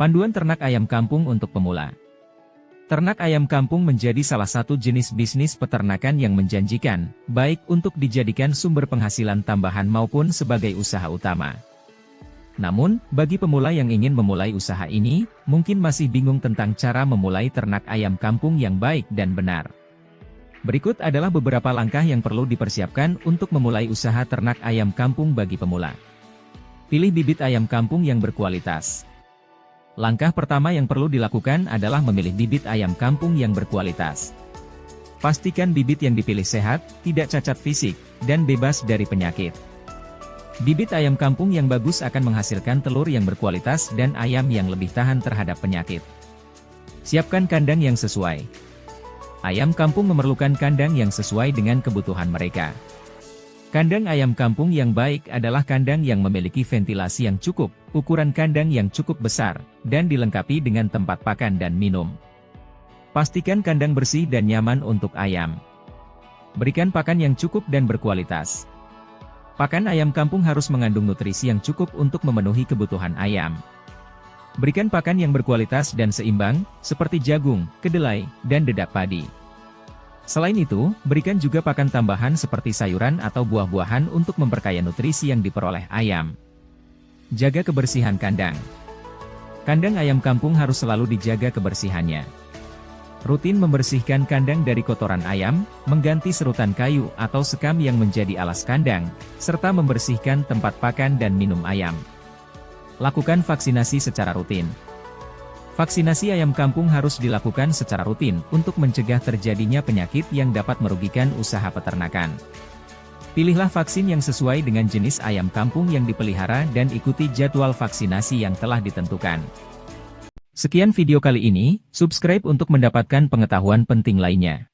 Panduan ternak ayam kampung untuk pemula. Ternak ayam kampung menjadi salah satu jenis bisnis peternakan yang menjanjikan, baik untuk dijadikan sumber penghasilan tambahan maupun sebagai usaha utama. Namun, bagi pemula yang ingin memulai usaha ini, mungkin masih bingung tentang cara memulai ternak ayam kampung yang baik dan benar. Berikut adalah beberapa langkah yang perlu dipersiapkan untuk memulai usaha ternak ayam kampung bagi pemula. Pilih bibit ayam kampung yang berkualitas. Langkah pertama yang perlu dilakukan adalah memilih bibit ayam kampung yang berkualitas. Pastikan bibit yang dipilih sehat, tidak cacat fisik, dan bebas dari penyakit. Bibit ayam kampung yang bagus akan menghasilkan telur yang berkualitas dan ayam yang lebih tahan terhadap penyakit. Siapkan kandang yang sesuai. Ayam kampung memerlukan kandang yang sesuai dengan kebutuhan mereka. Kandang ayam kampung yang baik adalah kandang yang memiliki ventilasi yang cukup, ukuran kandang yang cukup besar, dan dilengkapi dengan tempat pakan dan minum. Pastikan kandang bersih dan nyaman untuk ayam. Berikan pakan yang cukup dan berkualitas. Pakan ayam kampung harus mengandung nutrisi yang cukup untuk memenuhi kebutuhan ayam. Berikan pakan yang berkualitas dan seimbang, seperti jagung, kedelai, dan dedak padi. Selain itu, berikan juga pakan tambahan seperti sayuran atau buah-buahan untuk memperkaya nutrisi yang diperoleh ayam. Jaga kebersihan kandang. Kandang ayam kampung harus selalu dijaga kebersihannya. Rutin membersihkan kandang dari kotoran ayam, mengganti serutan kayu atau sekam yang menjadi alas kandang, serta membersihkan tempat pakan dan minum ayam. Lakukan vaksinasi secara rutin. Vaksinasi ayam kampung harus dilakukan secara rutin untuk mencegah terjadinya penyakit yang dapat merugikan usaha peternakan. Pilihlah vaksin yang sesuai dengan jenis ayam kampung yang dipelihara dan ikuti jadwal vaksinasi yang telah ditentukan. Sekian video kali ini, subscribe untuk mendapatkan pengetahuan penting lainnya.